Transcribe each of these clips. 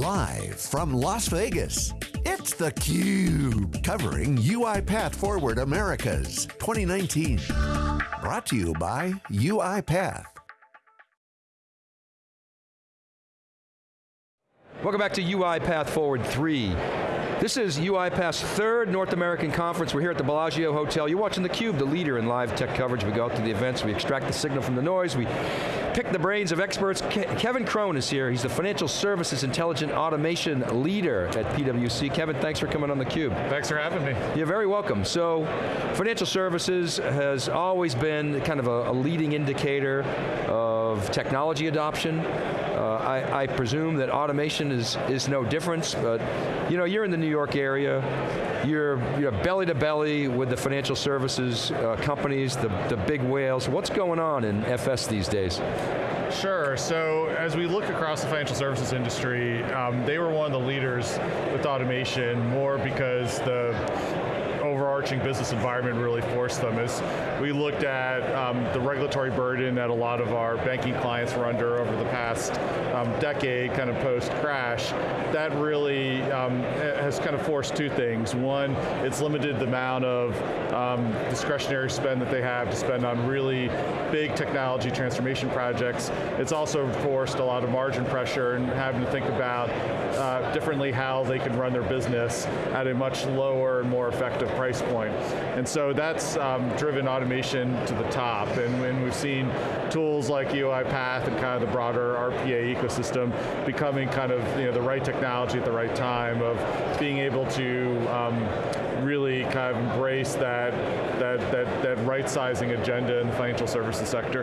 Live from Las Vegas, it's theCUBE, covering UiPath Forward Americas 2019. Brought to you by UiPath. Welcome back to UiPath Forward 3. This is UiPath's third North American conference. We're here at the Bellagio Hotel. You're watching theCUBE, the leader in live tech coverage. We go out to the events, we extract the signal from the noise, we pick the brains of experts. Ke Kevin Kroen is here. He's the Financial Services Intelligent Automation Leader at PwC. Kevin, thanks for coming on theCUBE. Thanks for having me. You're very welcome. So, financial services has always been kind of a, a leading indicator of technology adoption. Uh, I, I, presume that automation is, is no difference, but you know, you're in the New York area, you're, you're belly to belly with the financial services uh, companies, the, the big whales. What's going on in FS these days? Sure, so as we look across the financial services industry, um, they were one of the leaders with automation, more because the overarching business environment really forced them is we looked at um, the regulatory burden that a lot of our banking clients were under over the past um, decade, kind of post-crash. That really um, has kind of forced two things. One, it's limited the amount of um, discretionary spend that they have to spend on really big technology transformation projects. It's also forced a lot of margin pressure and having to think about uh, differently how they can run their business at a much lower and more effective price point. And so that's um, driven automation to the top. And when we've seen tools like UiPath and kind of the broader RPA ecosystem becoming kind of you know, the right technology at the right time of being able to um, really kind of embrace that, that, that, that right sizing agenda in the financial services sector.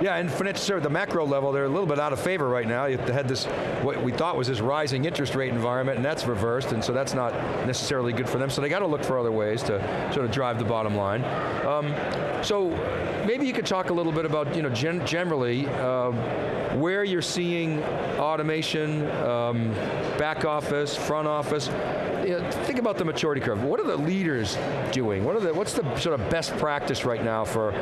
Yeah, and financial services, the macro level, they're a little bit out of favor right now. You had this, what we thought was this rising interest rate environment, and that's reversed, and so that's not necessarily good for them, so they got to look for other ways to sort of drive the bottom line. Um, so, maybe you could talk a little bit about, you know, gen generally, uh, where you're seeing automation, um, back office, front office, you know, think about the maturity curve. What are the leaders doing? What are the, what's the sort of best practice right now for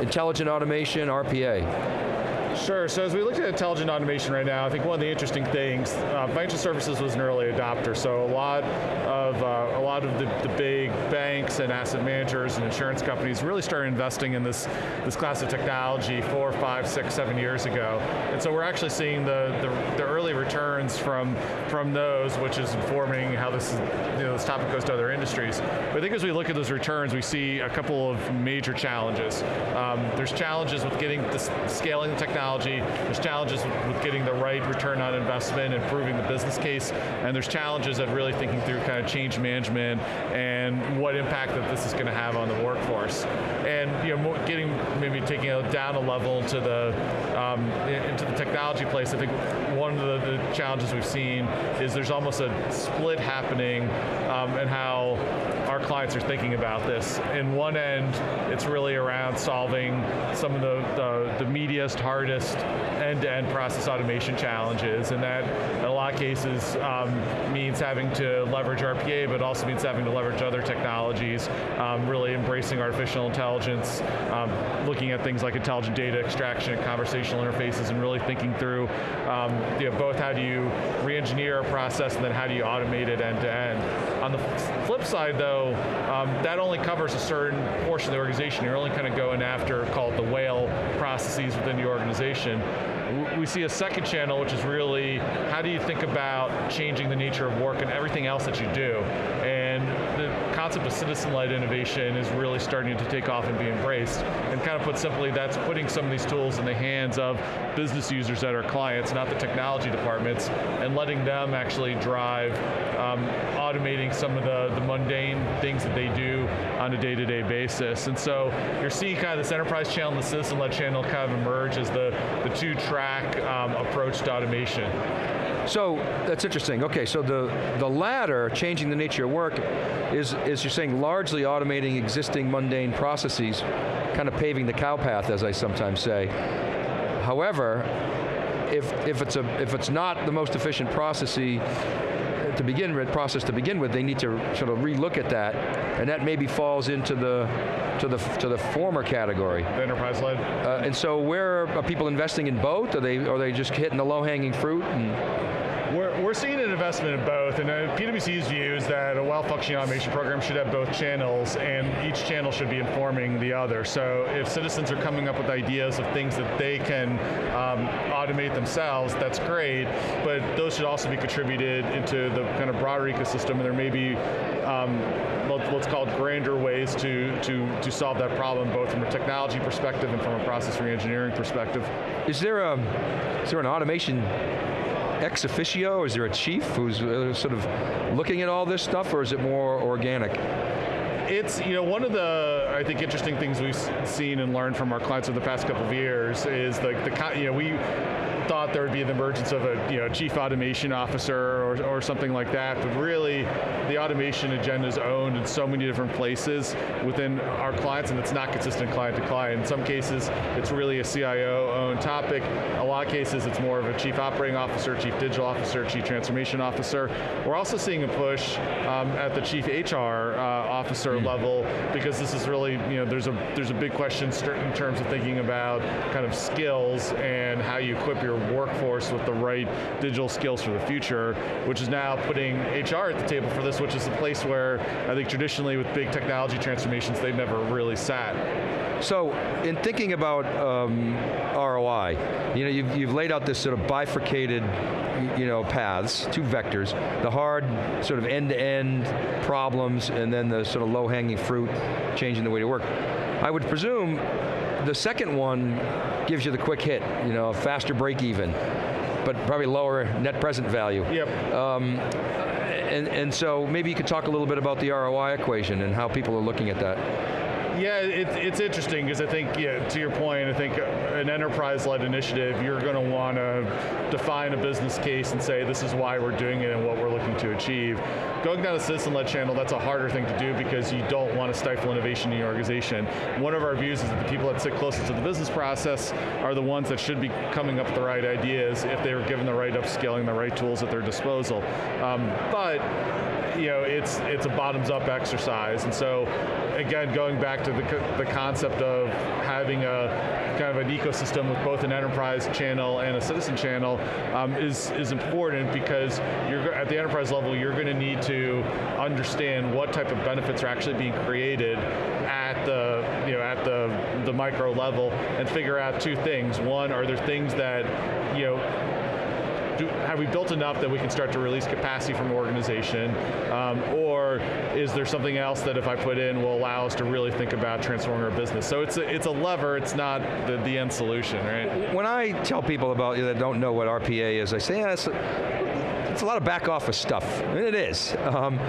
intelligent automation, RPA? Sure, so as we look at intelligent automation right now, I think one of the interesting things, uh, financial services was an early adopter, so a lot of, uh, a lot of the, the, big banks and asset managers and insurance companies really started investing in this, this class of technology four, five, six, seven years ago. And so we're actually seeing the, the, the early returns from, from those, which is informing how this, you know, this topic goes to other industries. But I think as we look at those returns, we see a couple of major challenges. Um, there's challenges with getting the scaling the technology technology, there's challenges with getting the right return on investment, improving the business case, and there's challenges of really thinking through kind of change management and what impact that this is going to have on the workforce. And you know, getting, maybe taking it down a level to the, um, into the technology place, I think one of the, the, challenges we've seen is there's almost a split happening um, and how our clients are thinking about this. In one end, it's really around solving some of the, the, the meatiest, hardest end-to-end -end process automation challenges, and that in a lot of cases um, means having to leverage RPA, but also means having to leverage other technologies, um, really embracing artificial intelligence, um, looking at things like intelligent data extraction and conversational interfaces, and really thinking through um, you know, both how do you re-engineer a process and then how do you automate it end to end. On the flip side though, um, that only covers a certain portion of the organization. You're only kind of going after, called the whale processes within the organization. We see a second channel, which is really, how do you think about changing the nature of work and everything else that you do? And the concept of citizen-led innovation is really starting to take off and be embraced. And kind of put simply, that's putting some of these tools in the hands of business users that are clients, not the technology departments, and letting them actually drive um, automating some of the, the mundane things that they do on a day-to-day -day basis. And so you're seeing kind of this enterprise channel and the citizen-led channel kind of emerge as the, the two-track um, approach to automation. So, that's interesting. Okay, so the, the latter, changing the nature of work, is, is you're saying largely automating existing mundane processes, kind of paving the cow path, as I sometimes say. However, if, if, it's, a, if it's not the most efficient process to begin with, process to begin with, they need to sort of relook at that, and that maybe falls into the to the to the former category. The enterprise led. Uh, and so, where are people investing in both? Are they are they just hitting the low hanging fruit? And We're, seeing an investment in both, and uh, PwC's view is that a well-functioning automation program should have both channels, and each channel should be informing the other. So if citizens are coming up with ideas of things that they can um, automate themselves, that's great, but those should also be contributed into the kind of broader ecosystem, and there may be um, what's called grander ways to, to, to solve that problem, both from a technology perspective and from a process re-engineering perspective. Is there, a, is there an automation ex officio? Is there a chief who's uh, sort of looking at all this stuff, or is it more organic? It's, you know, one of the, I think, interesting things we've seen and learned from our clients over the past couple of years is like the, the you know, we, thought there would be the emergence of a you know, chief automation officer or, or something like that, but really the automation agenda is owned in so many different places within our clients and it's not consistent client to client. In some cases, it's really a CIO-owned topic. A lot of cases, it's more of a chief operating officer, chief digital officer, chief transformation officer. We're also seeing a push um, at the chief HR uh, officer mm. level because this is really, you know, there's a, there's a big question in terms of thinking about kind of skills and how you equip your workforce with the right digital skills for the future, which is now putting HR at the table for this, which is a place where I think traditionally with big technology transformations, they've never really sat. So, in thinking about um, ROI, you know, you've, you've laid out this sort of bifurcated you know, paths, two vectors, the hard sort of end-to-end -end problems and then the sort of low-hanging fruit, changing the way to work. I would presume the second one gives you the quick hit, you know, a faster break even, but probably lower net present value. Yep. Um, and, and so maybe you could talk a little bit about the ROI equation and how people are looking at that. Yeah, it, it's interesting because I think, yeah, to your point, I think an enterprise-led initiative, you're going to want to define a business case and say this is why we're doing it and what we're looking to achieve. Going down a citizen-led channel, that's a harder thing to do because you don't want to stifle innovation in your organization. One of our views is that the people that sit closest to the business process are the ones that should be coming up with the right ideas if they were given the right upskilling, the right tools at their disposal. Um, but you know, it's it's a bottoms up exercise. And so, again, going back to the, the concept of having a kind of an ecosystem with both an enterprise channel and a citizen channel um, is, is important because you're at the enterprise level, you're going to need to understand what type of benefits are actually being created at the, you know, at the, the micro level and figure out two things. One, are there things that, you know, do, have we built enough that we can start to release capacity from the organization? Um, or is there something else that if I put in will allow us to really think about transforming our business? So it's a, it's a lever, it's not the, the end solution, right? When I tell people about you that don't know what RPA is, I say, yeah, it's a, lot of back office stuff. And it is. Um,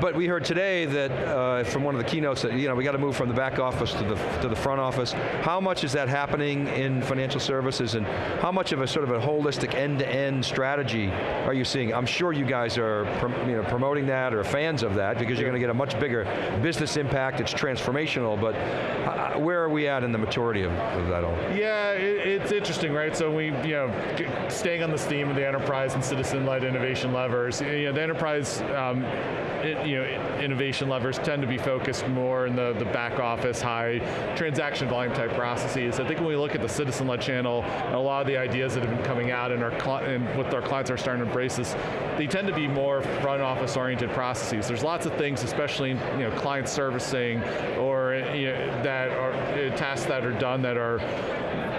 but we heard today that uh, from one of the keynotes that you know we got to move from the back office to the to the front office. How much is that happening in financial services, and how much of a sort of a holistic end-to-end -end strategy are you seeing? I'm sure you guys are you know promoting that or fans of that because you're going to get a much bigger business impact. It's transformational, but uh, where are we at in the maturity of, of that all? Yeah, it, it's interesting, right? So we you know staying on this theme of the enterprise and citizen-led innovation levers. You know, the enterprise. Um, it, you know, innovation levers tend to be focused more in the, the back office, high transaction volume type processes. I think when we look at the citizen-led channel, a lot of the ideas that have been coming out and, our and what our clients are starting to embrace this, they tend to be more front office oriented processes. There's lots of things, especially in you know, client servicing or you know, that are tasks that are done that are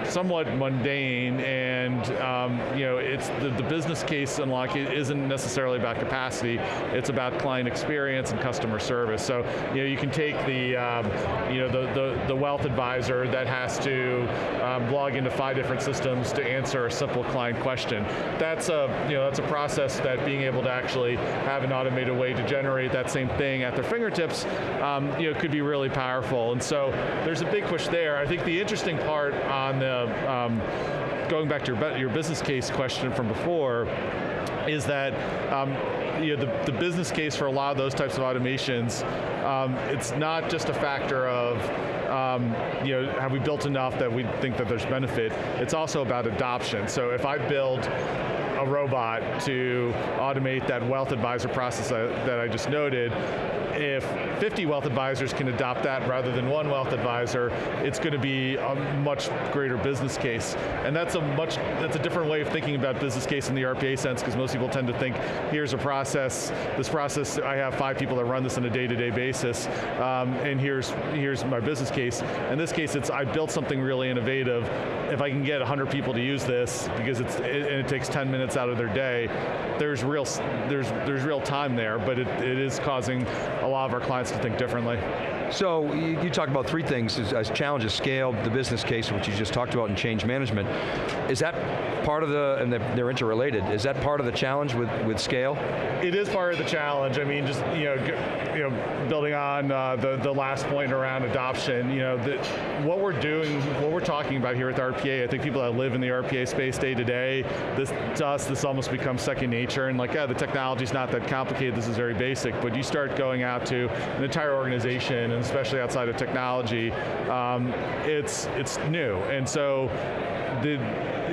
somewhat mundane and um, you know, it's the, the business case unlock isn't necessarily about capacity, it's about client experience and customer service. So you know, you can take the, um, you know, the, the, the, wealth advisor that has to um, log into five different systems to answer a simple client question. That's a, you know, that's a process that being able to actually have an automated way to generate that same thing at their fingertips, um, you know, could be really powerful. And so there's a big push there. I think the interesting part on the um, going back to your, your business case question from before, is that um, you know, the, the business case for a lot of those types of automations, um, it's not just a factor of um, you know, have we built enough that we think that there's benefit? It's also about adoption. So if I build a robot to automate that wealth advisor process that, that I just noted, if 50 wealth advisors can adopt that rather than one wealth advisor, it's going to be a much greater business case. And that's a much, that's a different way of thinking about business case in the RPA sense, because most people tend to think, here's a process, this process, I have five people that run this on a day-to-day -day basis, um, and here's, here's my business case. In this case, it's I built something really innovative. If I can get 100 people to use this, because it's, it, and it takes 10 minutes out of their day, there's real, there's, there's real time there, but it, it is causing a lot of our clients to think differently. So you, you talk about three things as, as, challenges, scale, the business case, which you just talked about, and change management. Is that part of the, and they're, they're interrelated, is that part of the challenge with, with scale? It is part of the challenge. I mean, just you know, you know building on uh, the, the last point around adoption, you know, the, what we're doing, what we're talking about here with RPA, I think people that live in the RPA space day to day, this, to us, this almost becomes second nature, and like, yeah, the technology's not that complicated, this is very basic, but you start going out to an entire organization and especially outside of technology, um, it's, it's new. And so the,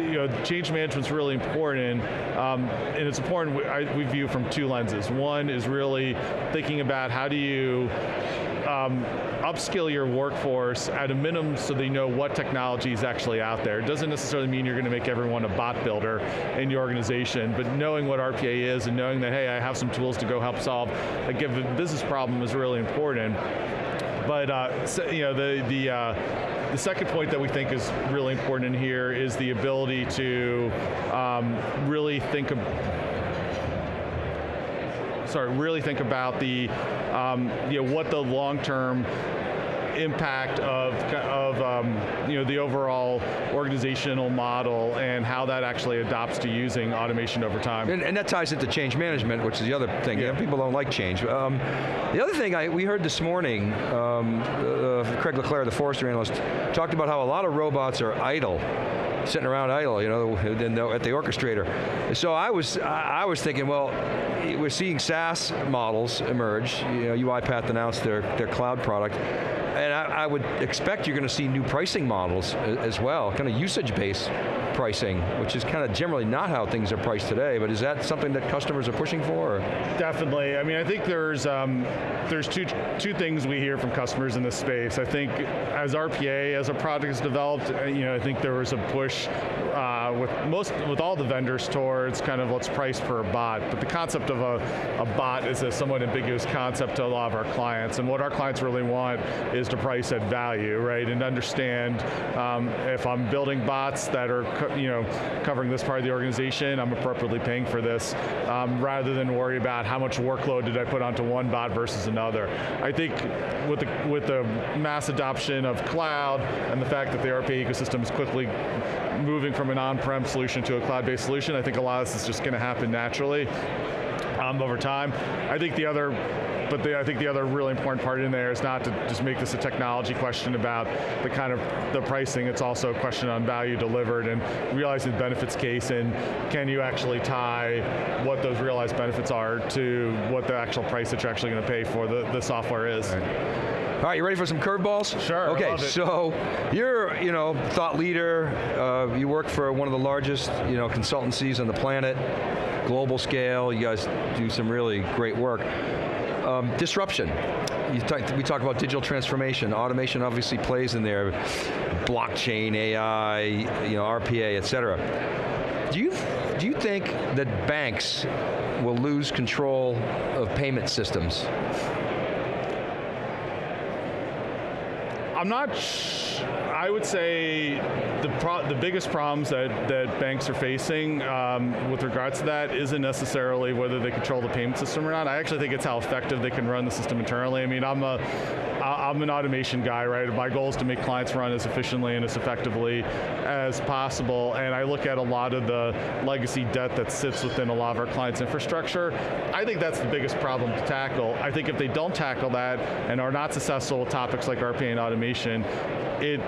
you know, change management's really important, um, and it's important, I, we view from two lenses. One is really thinking about how do you um, upskill your workforce at a minimum so they know what technology is actually out there. It doesn't necessarily mean you're going to make everyone a bot builder in your organization, but knowing what RPA is and knowing that, hey, I have some tools to go help solve a given business problem is really important. But uh, so, you know, the the uh, the second point that we think is really important in here is the ability to um, really think of sorry, really think about the, um, you know, what the long-term impact of, of um, you know, the overall organizational model and how that actually adopts to using automation over time. And, and that ties into change management, which is the other thing. Yeah. people don't like change. Um, the other thing I, we heard this morning, um, uh, Craig Le Clair, the Forrester analyst, talked about how a lot of robots are idle sitting around idle, you know, at the orchestrator. So I was, I was thinking, well, we're seeing SaaS models emerge. You know, UiPath announced their, their cloud product and I, I, would expect you're going to see new pricing models as well, kind of usage-based pricing, which is kind of generally not how things are priced today, but is that something that customers are pushing for? Or? Definitely, I mean, I think there's, um, there's two, two things we hear from customers in this space. I think as RPA, as a product is developed, uh, you know, I think there was a push uh, with most, with all the vendors towards kind of let's price per bot, but the concept of a, a bot is a somewhat ambiguous concept to a lot of our clients, and what our clients really want is to price at value, right? And understand um, if I'm building bots that are you know, covering this part of the organization, I'm appropriately paying for this, um, rather than worry about how much workload did I put onto one bot versus another. I think with the, with the mass adoption of cloud and the fact that the RPA ecosystem is quickly moving from an on-prem solution to a cloud-based solution, I think a lot of this is just going to happen naturally um, over time. I think the other but the, I think the other really important part in there is not to just make this a technology question about the kind of the pricing, it's also a question on value delivered and realizing the benefits case and can you actually tie what those realized benefits are to what the actual price that you're actually going to pay for the, the software is. All right, you ready for some curveballs? Sure. Okay, so you're, you know, thought leader. Uh, you work for one of the largest, you know, consultancies on the planet, global scale. You guys do some really great work. Um, disruption. Talk, we talk about digital transformation. Automation obviously plays in there. Blockchain, AI, you know, RPA, et cetera. Do you, do you think that banks will lose control of payment systems? I'm not I would say the, the biggest problems that, that banks are facing um, with regards to that isn't necessarily whether they control the payment system or not. I actually think it's how effective they can run the system internally. I mean, I'm a, I'm an automation guy, right? My goal is to make clients run as efficiently and as effectively as possible, and I look at a lot of the legacy debt that sits within a lot of our clients' infrastructure. I think that's the biggest problem to tackle. I think if they don't tackle that and are not successful with topics like RPA and automation, it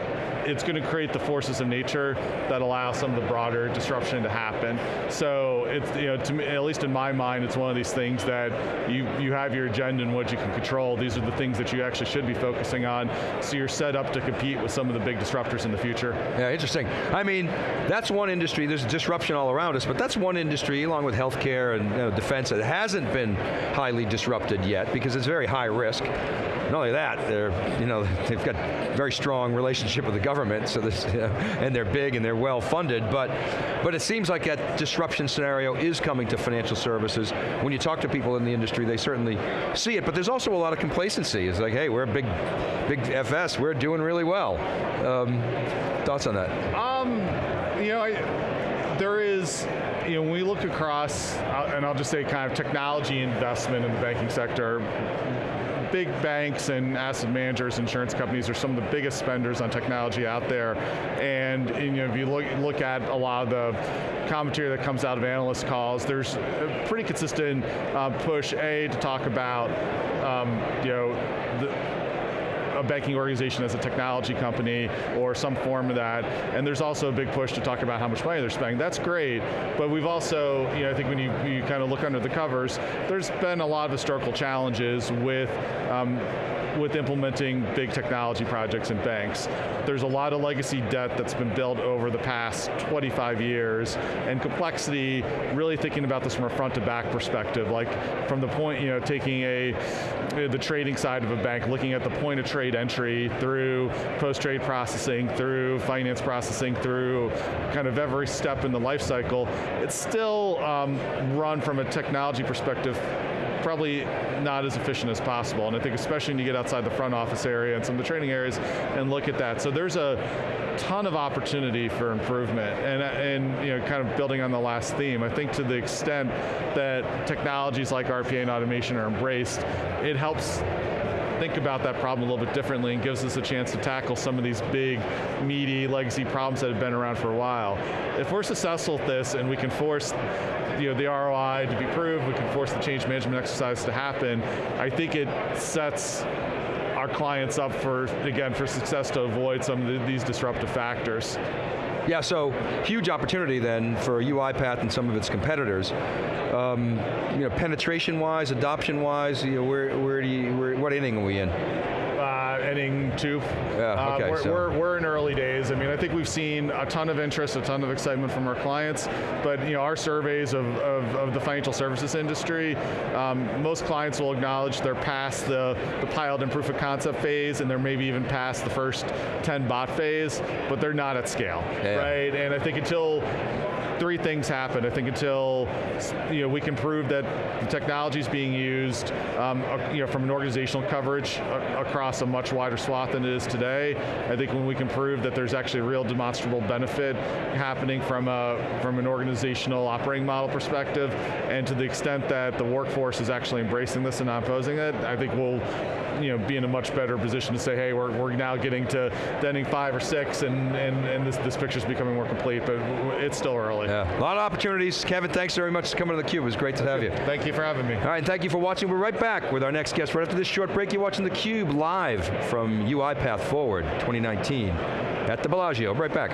it's going to create the forces of nature that allow some of the broader disruption to happen. So it's, you know, to me, at least in my mind, it's one of these things that you, you have your agenda and what you can control. These are the things that you actually should be focusing on, so you're set up to compete with some of the big disruptors in the future. Yeah, interesting. I mean, that's one industry, there's disruption all around us, but that's one industry, along with healthcare and you know, defense, that hasn't been highly disrupted yet, because it's very high risk. Not only that, they're, you know, they've got very strong relationship with the government, so this, you know, and they're big and they're well funded, but, but it seems like that disruption scenario is coming to financial services. When you talk to people in the industry, they certainly see it, but there's also a lot of complacency. It's like, hey, we're a big, big FS, we're doing really well. Um, thoughts on that? Um, you know, I, there is, you know, when we look across, uh, and I'll just say kind of technology investment in the banking sector, big banks and asset managers, insurance companies are some of the biggest spenders on technology out there. And, you know, if you look, look at a lot of the commentary that comes out of analyst calls, there's a pretty consistent uh, push, A, to talk about, um, you know, banking organization as a technology company or some form of that. And there's also a big push to talk about how much money they're spending. That's great, but we've also, you know, I think when you, you kind of look under the covers, there's been a lot of historical challenges with um, with implementing big technology projects in banks. There's a lot of legacy debt that's been built over the past 25 years, and complexity, really thinking about this from a front to back perspective, like from the point, you know, taking a, the trading side of a bank, looking at the point of trade entry through post-trade processing, through finance processing, through kind of every step in the life cycle, it's still um, run from a technology perspective probably not as efficient as possible. And I think especially when you get outside the front office area and some of the training areas and look at that. So there's a ton of opportunity for improvement. And, and you know, kind of building on the last theme, I think to the extent that technologies like RPA and automation are embraced, it helps think about that problem a little bit differently and gives us a chance to tackle some of these big, meaty, legacy problems that have been around for a while. If we're successful at this and we can force you know, the ROI to be proved, we can force the change management exercise to happen, I think it sets our clients up for, again, for success to avoid some of the, these disruptive factors. Yeah, so huge opportunity then for UiPath and some of its competitors. Um, you know, penetration-wise, adoption-wise, you know, where, where do you, where, what inning are we in? Inning two. Yeah, okay, uh, we're, so. we're, we're, in early days. I mean, I think we've seen a ton of interest, a ton of excitement from our clients, but you know, our surveys of, of, of the financial services industry, um, most clients will acknowledge they're past the, the pilot and proof of concept phase, and they're maybe even past the first 10 bot phase, but they're not at scale, yeah. right? And I think until three things happen. I think until you know, we can prove that the technology is being used um, you know, from an organizational coverage across a much wider swath than it is today. I think when we can prove that there's actually a real demonstrable benefit happening from, a, from an organizational operating model perspective, and to the extent that the workforce is actually embracing this and not opposing it, I think we'll you know, be in a much better position to say, hey, we're, we're now getting to ending five or six and, and, and this, this picture's becoming more complete, but it's still early. Yeah, a lot of opportunities. Kevin, thanks very much for coming to theCUBE. It was great to have you. Thank you for having me. All right, thank you for watching. We're right back with our next guest. Right after this short break, you're watching theCUBE live from UiPath Forward 2019 at the Bellagio. Right back.